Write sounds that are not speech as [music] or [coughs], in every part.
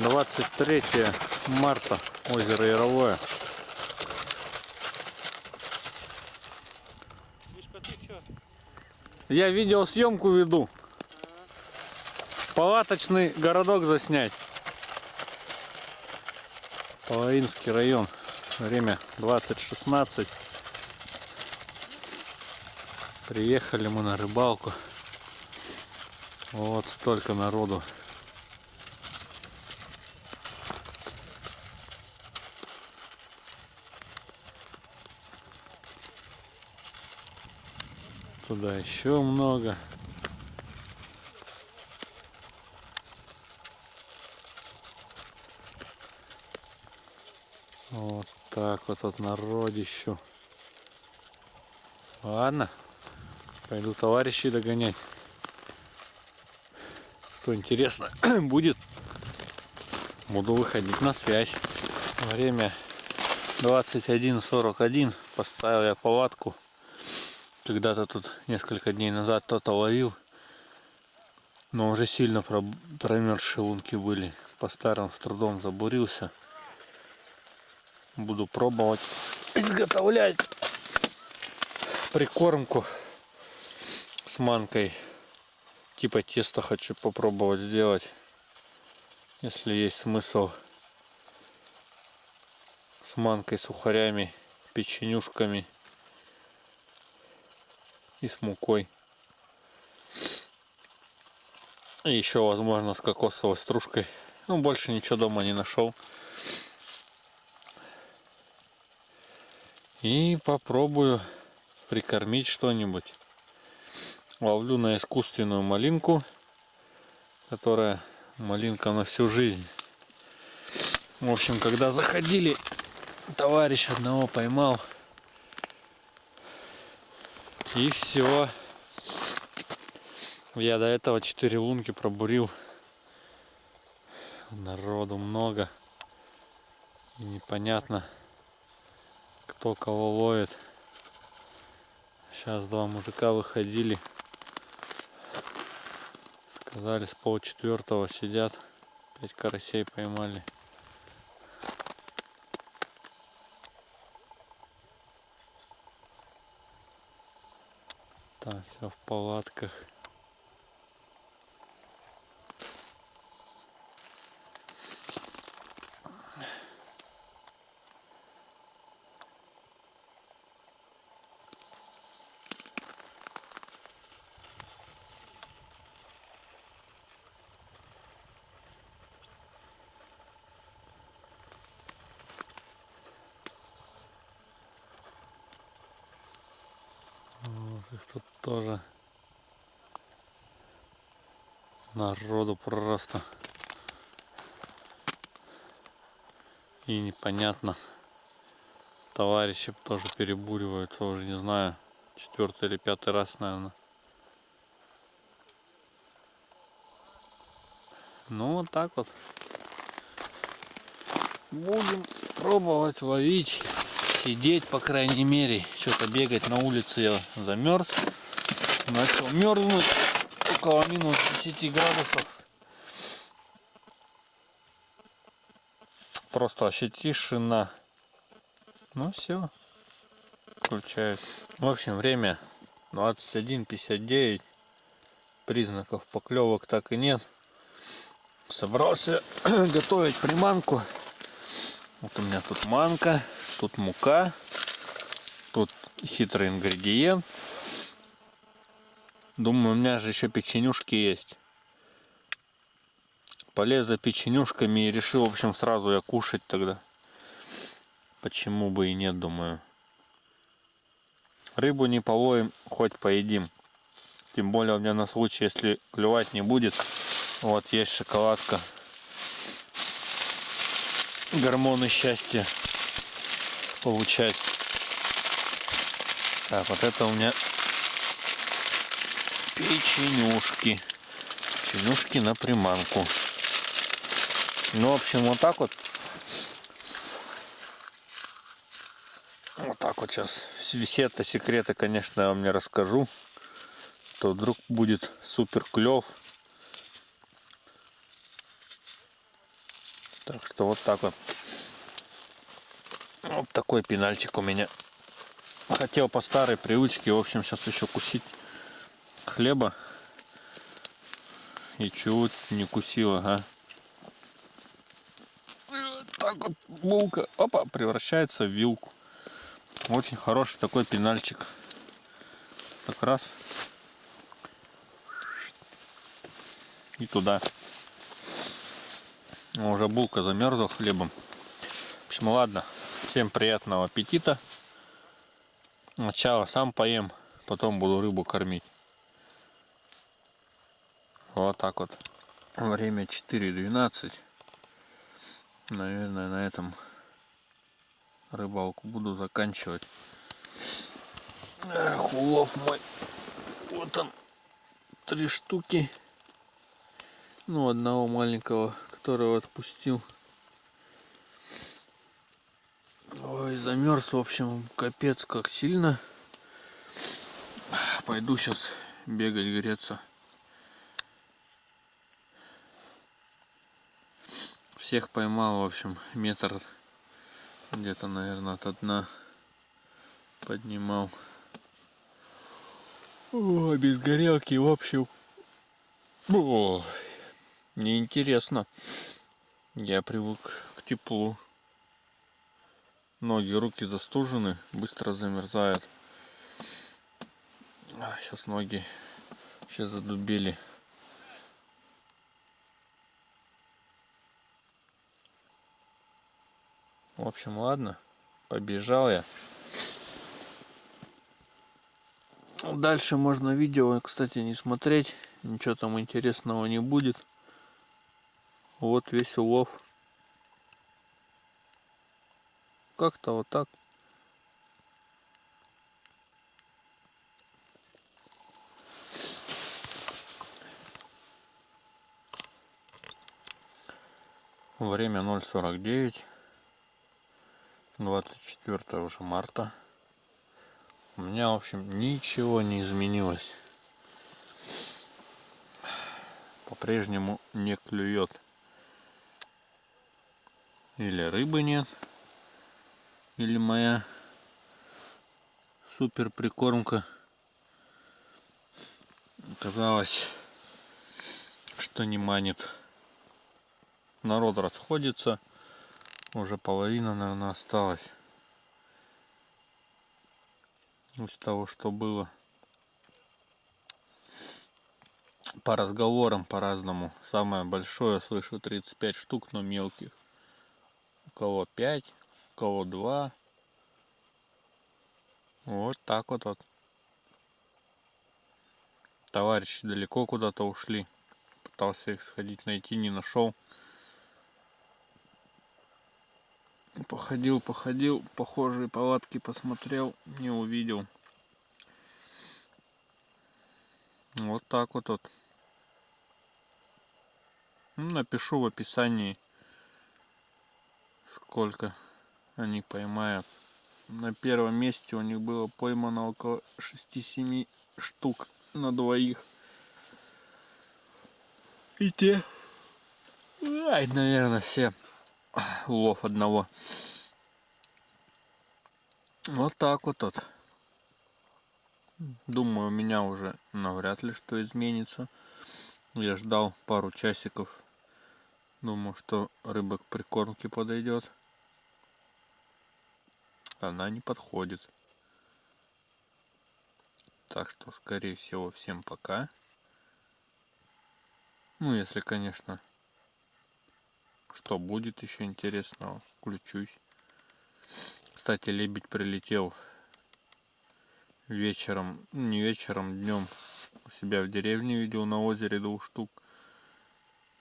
23 марта, озеро Яровое. Мишка, ты чё? Я видеосъемку веду. Палаточный городок заснять. Половинский район. Время 20.16. Приехали мы на рыбалку. Вот столько народу. Туда еще много. Вот так вот от народищу. Ладно, пойду товарищей догонять. Что интересно [clears throat] будет, буду выходить на связь. Время 21.41. Поставил я палатку. Когда-то тут несколько дней назад кто-то ловил. Но уже сильно промерзшие лунки были. По старым с трудом забурился. Буду пробовать изготовлять прикормку с манкой. Типа теста хочу попробовать сделать. Если есть смысл с манкой, сухарями, печенюшками и с мукой. И еще, возможно, с кокосовой стружкой. Ну, больше ничего дома не нашел. И попробую прикормить что-нибудь. Ловлю на искусственную малинку, которая малинка на всю жизнь. В общем, когда заходили, товарищ одного поймал. И все. Я до этого 4 лунки пробурил. Народу много. И непонятно кто кого ловит. Сейчас два мужика выходили. Сказали, с полчетвертого сидят. Пять карасей поймали. Там все в палатках. Их тут тоже народу просто. И непонятно. Товарищи тоже перебуриваются, уже не знаю, четвертый или пятый раз, наверное. Ну вот так вот. Будем пробовать ловить сидеть, по крайней мере. Что-то бегать на улице я замерз. Начал мерзнуть около минус 10 градусов. Просто вообще тишина. Ну все. Включаюсь. В общем, время 21.59. Признаков поклевок так и нет. Собрался [coughs] готовить приманку. Вот у меня тут манка тут мука, тут хитрый ингредиент. Думаю, у меня же еще печенюшки есть. Полез за печенюшками и решил, в общем, сразу я кушать тогда. Почему бы и нет, думаю. Рыбу не половим, хоть поедим. Тем более у меня на случай, если клевать не будет. Вот есть шоколадка. Гормоны счастья получать. Так, вот это у меня печенюшки. Печенюшки на приманку. Ну, в общем, вот так вот. Вот так вот сейчас. Все это секреты, конечно, я вам не расскажу. То вдруг будет супер клев. Так что вот так вот. Вот такой пенальчик у меня. Хотел по старой привычке, в общем, сейчас еще кусить хлеба. И чего не кусил, ага. Так вот булка, опа, превращается в вилку. Очень хороший такой пенальчик. Как раз. И туда. Уже булка замерзла хлебом. В общем, ладно. Всем приятного аппетита. Сначала сам поем, потом буду рыбу кормить. Вот так вот. Время 4.12. Наверное, на этом рыбалку буду заканчивать. Эх, улов мой. Вот он. Три штуки. Ну, одного маленького, которого отпустил. Ой, замерз, в общем, капец как сильно. Пойду сейчас бегать, греться. Всех поймал, в общем, метр где-то, наверное, от дна поднимал. О, без горелки, в общем. О, неинтересно. Я привык к теплу. Ноги, руки застужены, быстро замерзают. А, сейчас ноги сейчас задубели. В общем, ладно, побежал я. Дальше можно видео, кстати, не смотреть. Ничего там интересного не будет. Вот весь улов. Как-то вот так. Время 0.49. 24 уже марта. У меня, в общем, ничего не изменилось. По-прежнему не клюет. Или рыбы нет, или моя супер прикормка оказалось, что не манит. Народ расходится, уже половина, наверное, осталась из того, что было. По разговорам по-разному. Самое большое слышу 35 штук, но мелких. У кого 5, кого два. Вот так вот. вот. Товарищи далеко куда-то ушли. Пытался их сходить найти, не нашел. Походил, походил, похожие палатки посмотрел, не увидел. Вот так вот. вот. Напишу в описании, сколько они поймают. На первом месте у них было поймано около 6-7 штук на двоих. И те, ай, наверное, все улов одного. Вот так вот вот. Думаю, у меня уже навряд ли что изменится. Я ждал пару часиков. Думаю, что рыба к прикормке подойдет она не подходит. Так что, скорее всего, всем пока. Ну, если, конечно, что будет еще интересного, включусь. Кстати, лебедь прилетел вечером, не вечером, днем у себя в деревне видел на озере двух штук.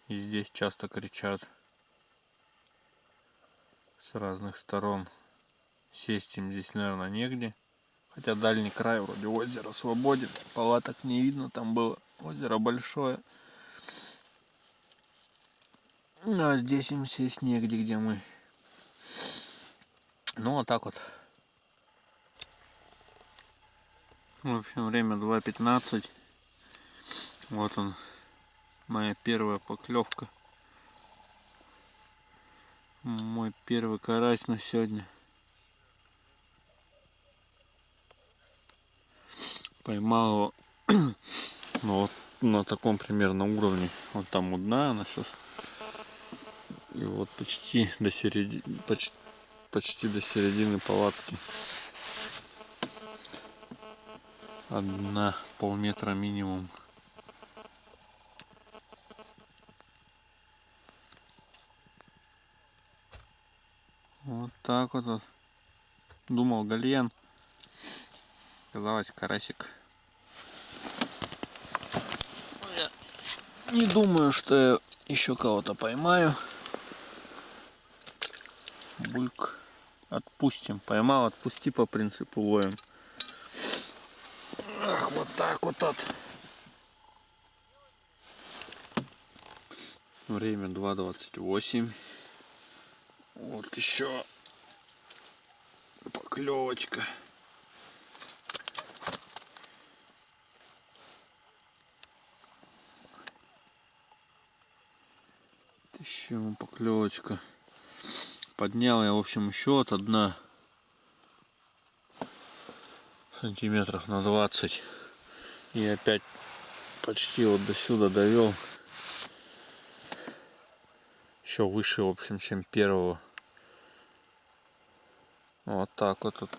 И здесь часто кричат с разных сторон. Сесть им здесь, наверное, негде. Хотя дальний край вроде озера свободен. Палаток не видно, там было озеро большое. Ну, а здесь им сесть негде, где мы. Ну, вот так вот. В общем, время 2.15. Вот он, моя первая поклевка. Мой первый карась на сегодня. Поймал его [clears throat] ну, вот на таком примерно уровне. Вот там у дна она сейчас. И вот почти до середины, почти, почти до середины палатки. Одна полметра минимум. Вот так вот. вот. Думал гальян. Оказалось карасик. Я не думаю, что я еще кого-то поймаю. Бульк. Отпустим. Поймал, отпусти по принципу ловим. Ах, вот так вот. вот. Время 2.28. Вот еще поклевочка. Еще поклевочка. Поднял я, в общем, еще от одна сантиметров на 20 и опять почти вот до сюда довел. Еще выше в общем чем первого. Вот так вот, вот